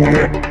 Yeah.